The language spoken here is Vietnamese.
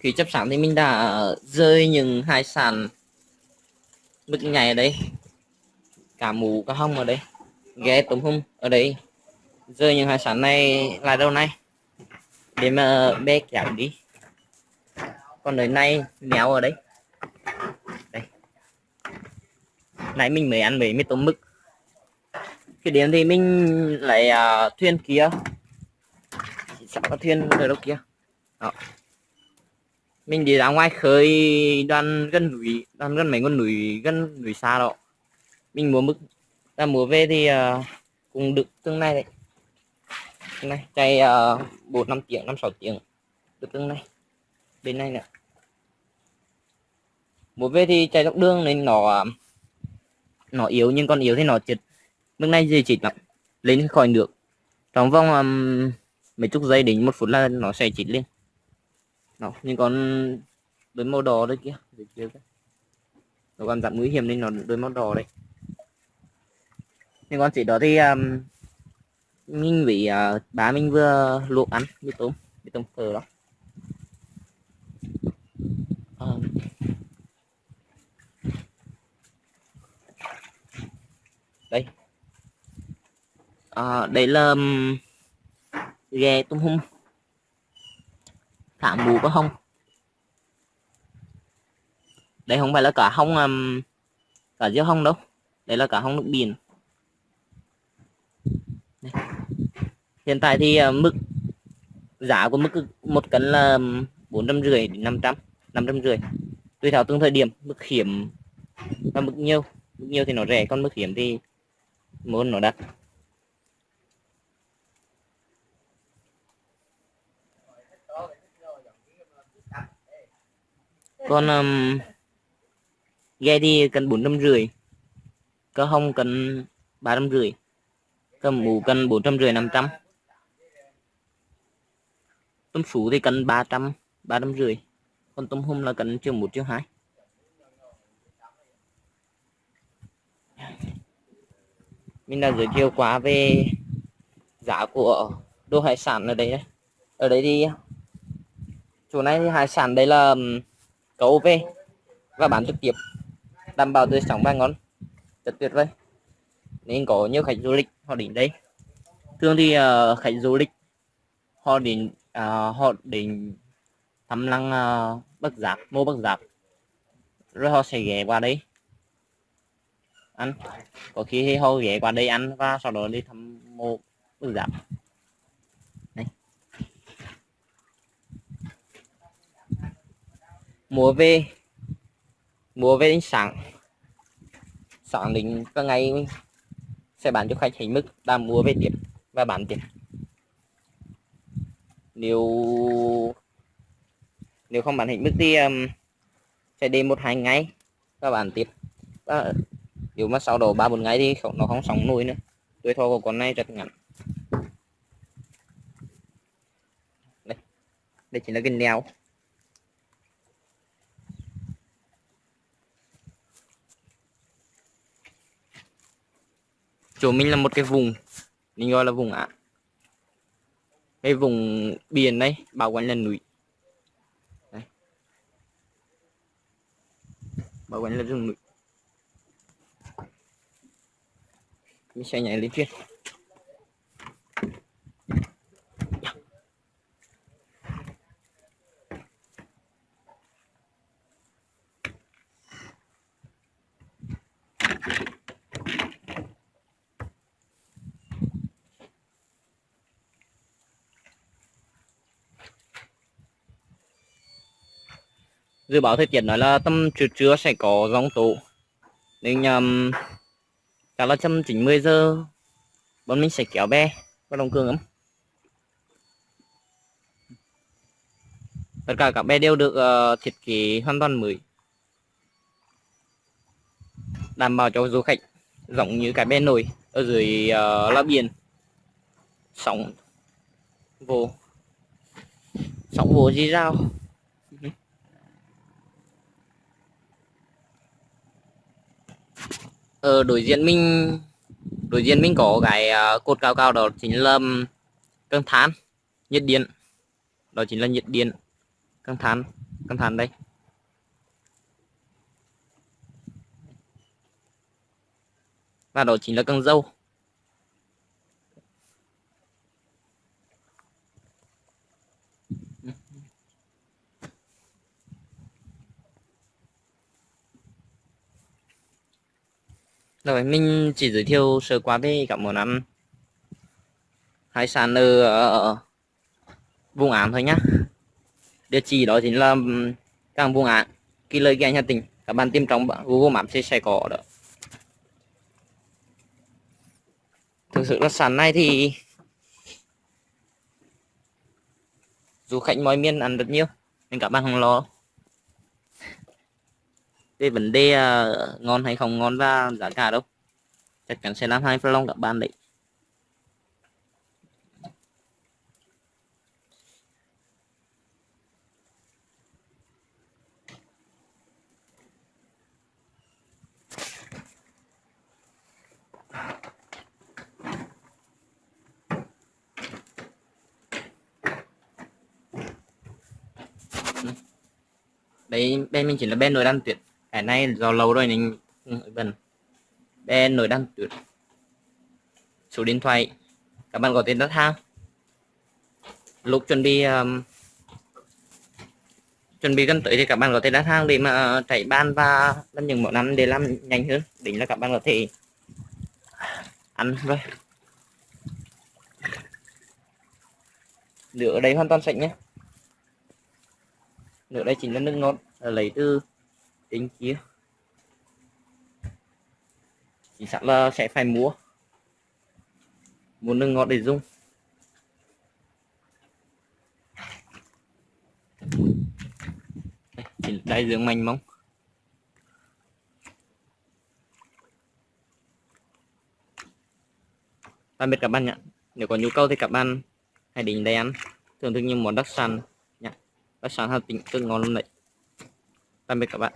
khi chấp sẵn thì mình đã rơi những hai sàn bức nhảy ở đây. Cả mù cả hông ở đây. Ghé tôm hùm ở đây. Rơi những hải sản này là đâu này? Để mà bé kéo đi. Còn đời này méo ở đây. Đây. Nãy mình mới ăn mấy mấy tôm mực. Khi đến thì mình lại uh, à, thuyền kia. Sắp có thuyền ở đâu kia. Đó mình đi ra ngoài khơi đoàn gần núi đoàn gần mấy con núi gần núi xa đó. Mình mua mực ra mua về thì uh, cũng được tương này đấy. Tương này chạy à, bốn uh, năm tiếng năm sáu tiếng được tương này bên này nữa, mua về thì chạy dọc đường nên nó nó yếu nhưng con yếu thì nó chật mức này gì chít lắm lên khỏi được, trong vòng um, mấy chục giây đến một phút là nó sẽ chít lên đó nhưng còn đôi màu đỏ đấy kia dưới kia nó còn giảm nguy hiểm nên nó đôi màu đỏ đấy nhưng con chỉ đó thì um, mình bị uh, bà mình vừa luộc ăn với tôm với tôm phở đó. Um, đây. À, đây là um, ghe tôm hùm thả mù có không? Đây không phải là cả hông um, cả giữa hông đâu. Đây là cả hông nước biển. Đây. hiện tại thì uh, mức giá của mức một cân là um, bốn trăm rưỡi đến năm trăm năm trăm rưỡi. Tùy theo từng thời điểm mức hiểm và mức nhiều. Mức nhiều thì nó rẻ còn mức hiểm thì muốn nó đắt. Con um, ghe đi cần bốn trăm rưỡi. Cơ hông cần ba trăm rưỡi. Cơ mũ cần bốn trăm rưỡi năm trăm. Tôm sú thì cần ba trăm ba trăm rưỡi. Còn tôm hùm là cần triệu một triệu hai. Mình đã giới thiệu quá về giá của đồ hải sản ở đấy. Ở đấy đi chỗ này thì hải sản đấy là cấu về và bán trực tiếp đảm bảo tươi sống và ngon rất tuyệt vời. Nên có nhiều khách du lịch họ đến đây. Thường thì uh, khách du lịch họ đến uh, họ đến thăm lăng uh, bắc giáp mô bắc giáp. Rồi họ sẽ ghé qua đây. Ăn. Có khi họ ghé qua đây ăn và sau đó đi thăm mô bắc giáp. Mùa về mùa về sáng sáng đến các ngày sẽ bán cho khách hình mức. Đang mua về tiếp và bán tiếp. Nếu nếu không bán hình mức thì um, sẽ đi một hai ngày và bán tiếp. Và nếu mà sau đó ba bốn ngày thì nó không sống nổi nữa. Tuổi thọ của con này rất ngắn. Đây. Đây chính là cái neo chỗ mình là một cái vùng, mình gọi là vùng ạ. Cái vùng biển đấy bao quanh là núi. Đây. bao quanh là rừng núi. Mình sẽ nhảy lên trên dự báo thời tiết nói là tầm trưa trưa sẽ có giông tố. Nên um, chắc là tầm 90 giờ bọn mình sẽ kéo bè và đồng cường ấm tất cả các bè đều được uh, thiết kế hoàn toàn mới. Đảm bảo cho du khách giống như cái bè nổi ở dưới ờ, uh, lá biển. Sóng vô. Sóng vô gì rao ở đối diện mình, đối diện mình có cái ờ, cột cao cao đó chính là căng than nhiệt điện. Đó chính là nhiệt điện, căng than căng than đây. Và đó chính là căng dâu rồi mình chỉ giới thiệu sơ qua về các món ăn. Hải sản ở, ở vùng Án thôi nhá. Địa chỉ đó chính là cảng vùng Án kỳ lời ghe nhà tỉnh các bạn tìm trong Google Maps sẽ, sẽ có đó. Thực sự là sản này thì du khách mọi miền ăn rất nhiều. Nên các bạn không lo về vấn đề uh, ngon hay không ngon và giá cả đâu? Chắc chắn sẽ làm hai vlog các bạn đấy. Ừ. Đấy bên mình chỉ là bên nồi đan tuyệt cái này do lâu rồi nên bần bên nổi đăng tuyệt số điện thoại. Các bạn có thể đặt hàng lúc chuẩn bị um, chuẩn bị gần tới thì các bạn có thể đặt hàng để mà ờ, chạy ban và làm những món ăn để làm nhanh hơn. Đỉnh là các bạn có thể ăn rồi. Nửa ở đây hoàn toàn sạch nhé. Nửa đây chính là nước ngọt lấy từ trên kia. Chỉ sẵn là sẽ phải mua. Mua nước ngọt để dùng. Đây, dưỡng manh mong. Tạm biệt các bạn nhé nếu có nhu cầu thì các bạn hãy đến đây ăn. Thưởng thức những món đặc sản nhé đặc sản Hà Tĩnh rất ngon luôn đấy. Tạm biệt các bạn.